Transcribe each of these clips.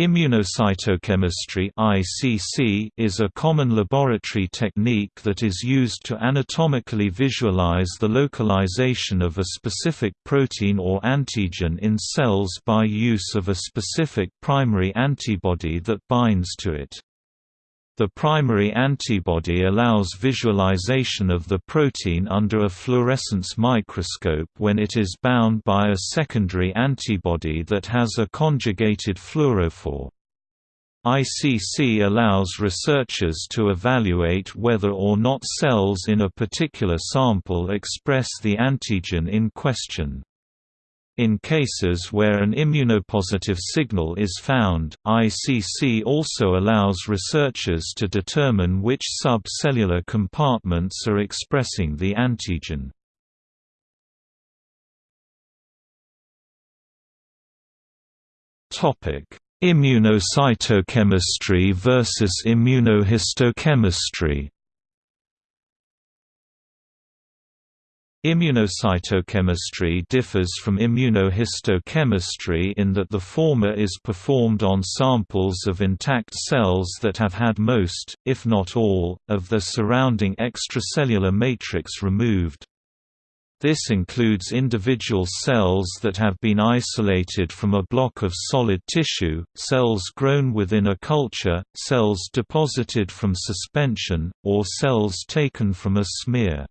Immunocytochemistry (ICC) is a common laboratory technique that is used to anatomically visualize the localization of a specific protein or antigen in cells by use of a specific primary antibody that binds to it. The primary antibody allows visualization of the protein under a fluorescence microscope when it is bound by a secondary antibody that has a conjugated fluorophore. ICC allows researchers to evaluate whether or not cells in a particular sample express the antigen in question. In cases where an immunopositive signal is found, ICC also allows researchers to determine which subcellular compartments are expressing the antigen. Immunocytochemistry versus immunohistochemistry Immunocytochemistry differs from immunohistochemistry in that the former is performed on samples of intact cells that have had most, if not all, of the surrounding extracellular matrix removed. This includes individual cells that have been isolated from a block of solid tissue, cells grown within a culture, cells deposited from suspension, or cells taken from a smear.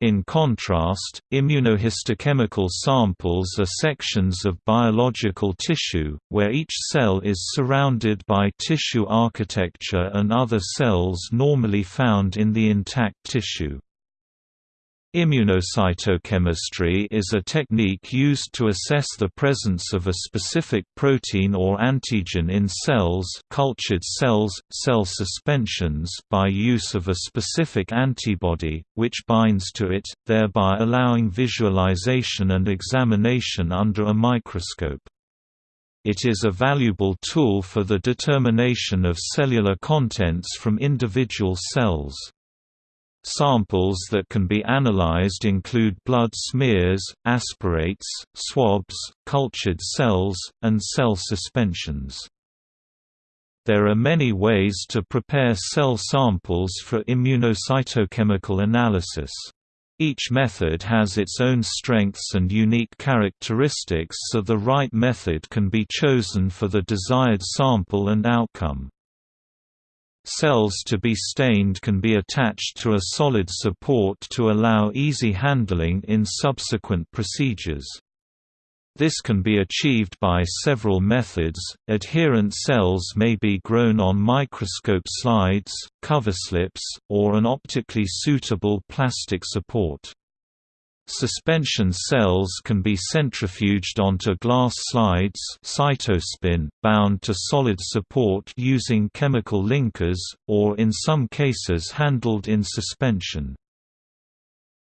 In contrast, immunohistochemical samples are sections of biological tissue, where each cell is surrounded by tissue architecture and other cells normally found in the intact tissue. Immunocytochemistry is a technique used to assess the presence of a specific protein or antigen in cells cultured cells, cell suspensions by use of a specific antibody, which binds to it, thereby allowing visualization and examination under a microscope. It is a valuable tool for the determination of cellular contents from individual cells. Samples that can be analyzed include blood smears, aspirates, swabs, cultured cells, and cell suspensions. There are many ways to prepare cell samples for immunocytochemical analysis. Each method has its own strengths and unique characteristics so the right method can be chosen for the desired sample and outcome. Cells to be stained can be attached to a solid support to allow easy handling in subsequent procedures. This can be achieved by several methods. Adherent cells may be grown on microscope slides, cover slips, or an optically suitable plastic support. Suspension cells can be centrifuged onto glass slides cytospin, bound to solid support using chemical linkers, or in some cases handled in suspension.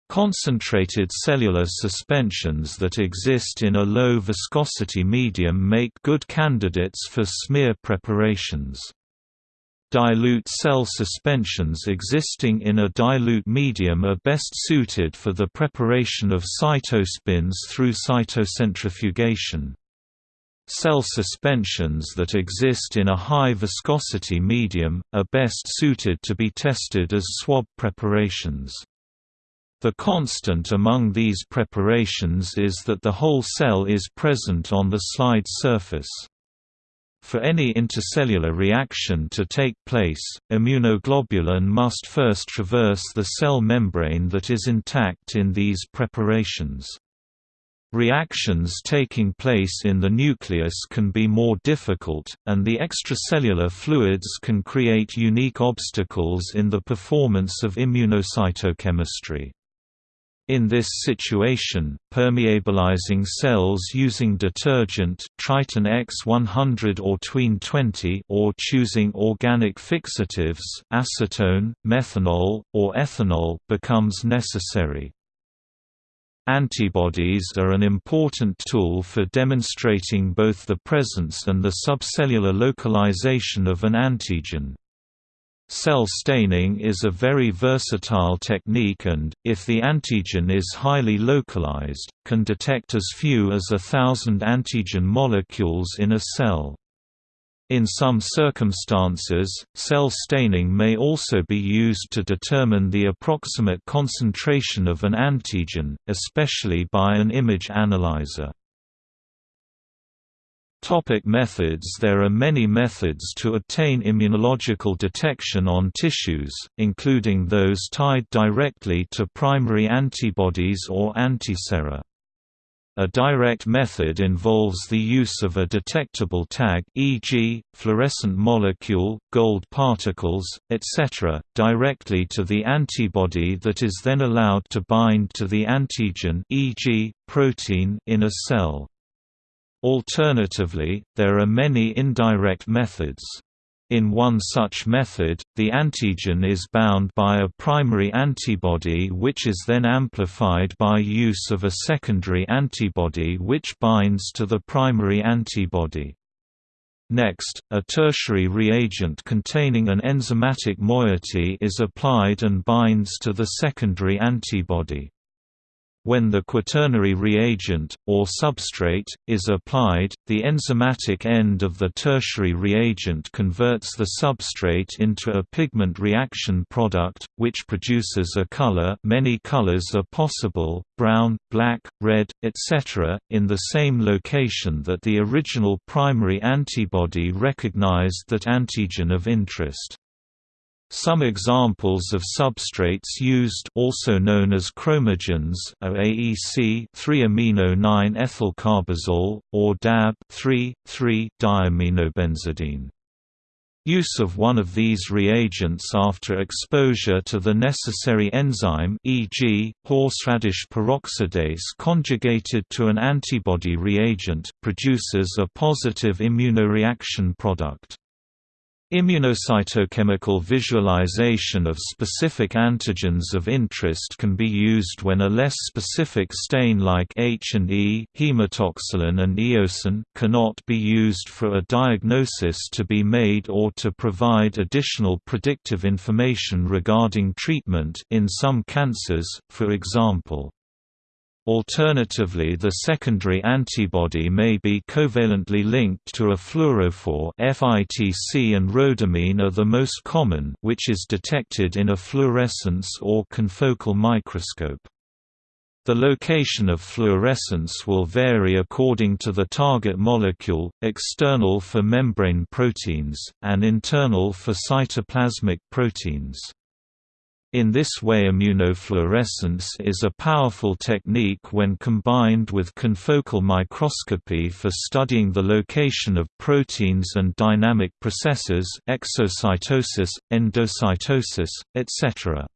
Concentrated cellular suspensions that exist in a low viscosity medium make good candidates for smear preparations. Dilute cell suspensions existing in a dilute medium are best suited for the preparation of cytospins through cytocentrifugation. Cell suspensions that exist in a high viscosity medium, are best suited to be tested as swab preparations. The constant among these preparations is that the whole cell is present on the slide surface. For any intercellular reaction to take place, immunoglobulin must first traverse the cell membrane that is intact in these preparations. Reactions taking place in the nucleus can be more difficult, and the extracellular fluids can create unique obstacles in the performance of immunocytochemistry. In this situation, permeabilizing cells using detergent Triton X100 or Tween 20 or choosing organic fixatives acetone, methanol, or ethanol becomes necessary. Antibodies are an important tool for demonstrating both the presence and the subcellular localization of an antigen. Cell staining is a very versatile technique and, if the antigen is highly localized, can detect as few as a thousand antigen molecules in a cell. In some circumstances, cell staining may also be used to determine the approximate concentration of an antigen, especially by an image analyzer. Topic methods There are many methods to obtain immunological detection on tissues, including those tied directly to primary antibodies or antisera. A direct method involves the use of a detectable tag e.g., fluorescent molecule, gold particles, etc., directly to the antibody that is then allowed to bind to the antigen e.g., protein in a cell. Alternatively, there are many indirect methods. In one such method, the antigen is bound by a primary antibody which is then amplified by use of a secondary antibody which binds to the primary antibody. Next, a tertiary reagent containing an enzymatic moiety is applied and binds to the secondary antibody. When the quaternary reagent, or substrate, is applied, the enzymatic end of the tertiary reagent converts the substrate into a pigment reaction product, which produces a color many colors are possible, brown, black, red, etc., in the same location that the original primary antibody recognized that antigen of interest. Some examples of substrates used also known as chromogens are AEC 3-amino-9-ethylcarbazole, or DAB 3,3-diaminobenzidine. Use of one of these reagents after exposure to the necessary enzyme e.g., horseradish peroxidase conjugated to an antibody reagent produces a positive immunoreaction product. Immunocytochemical visualization of specific antigens of interest can be used when a less specific stain like H and E hematoxylin and eosin cannot be used for a diagnosis to be made or to provide additional predictive information regarding treatment in some cancers, for example. Alternatively the secondary antibody may be covalently linked to a fluorophore FITC and rhodamine are the most common which is detected in a fluorescence or confocal microscope. The location of fluorescence will vary according to the target molecule, external for membrane proteins, and internal for cytoplasmic proteins. In this way immunofluorescence is a powerful technique when combined with confocal microscopy for studying the location of proteins and dynamic processes exocytosis, endocytosis, etc.